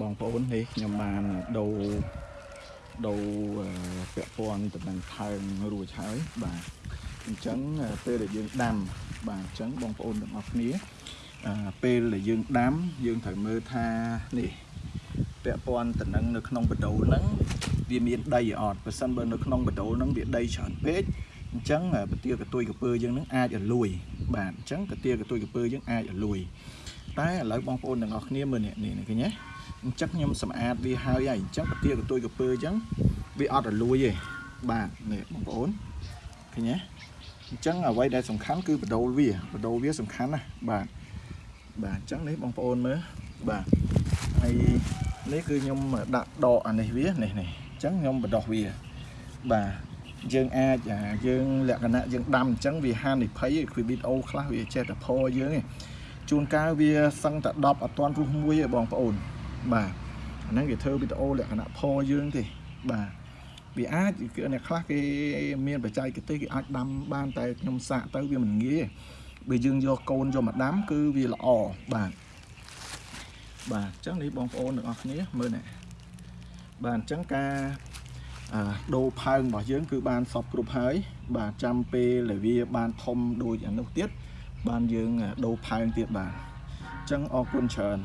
បងប្អូននេះខ្ញុំបានដូរដូរអឺពាក់ព័ន្ធទៅនឹងផើងរួចហើយបាទអញ្ចឹងពេលដែលយើងដាំបាទអញ្ចឹងបងប្អូនទាំងអស់គ្នាអឺពេលដែលយើងដាំយើងត្រូវមើលថានេះពាក់ព័ន្ធទៅនឹងនៅក្នុងបដូលហ្នឹងវាមានដីអត់បើសិនបើនៅក្នុងបដូលហ្នឹងវាដីច្រើនពេកអញ្ចឹងពទាកទួយកពើយើងហ្នឹងអាចឲ្យលួយបាទអញ្ចឹងកទាកទួយកពើយើងអាចឲ្យលួយ តែឥឡូវបងប្អូនទាំងអស់គ្នាមើលនេះនេះឃើញទេអញ្ចឹងខ្ញុំសម្អាតវាហើយហើយអញ្ចឹងពទាកទួយកពើអញ្ចឹងវាអត់ឲ្យលួយទេបាទនេះបងប្អូនឃើញទេអញ្ចឹងអ្វីដែលសំខាន់គឺបដូលវាបដូលវាសំខាន់ណាស់បាទបាទអញ្ចឹងនេះបងប្អូនមើលបាទហើយនេះគឺខ្ញុំដាក់ដកអានេះវានេះនេះអញ្ចឹងខ្ញុំបដោះវាបាទយើងអាចអាយើងលក្ខណៈយើងដាំអញ្ចឹងវាហានិភ័យគឺវីដេអូខ្លះវាចេះតែផយើងឯង ជួនកាលវាសឹងតែ10អត់ទាន់រុះមួយឯងបងប្អូន បាទអាហ្នឹងគេធ្វើវីដេអូលក្ខណៈផយើងទេបាទវាអាចគឺអ្នកខ្លះគេមានបច្ចេកទេសគេអាចដាំបានតែខ្ញុំសាកទៅវាមិនងាយទេបើយើងយកកូនយកមកដាំគឺវាល្អបាទបាទអញ្ចឹងនេះបងប្អូនទាំងអស់គ្នាមើលនេះបាទអញ្ចឹងការអឺដូរផើងរបស់យើងគឺបានសពគ្រប់ហើយបាទចាំពេលដែលវាបានធំដូចអានោះទៀត បានយើងដូរផើងទៀតបាទអញ្ចឹងអរគុណច្រើន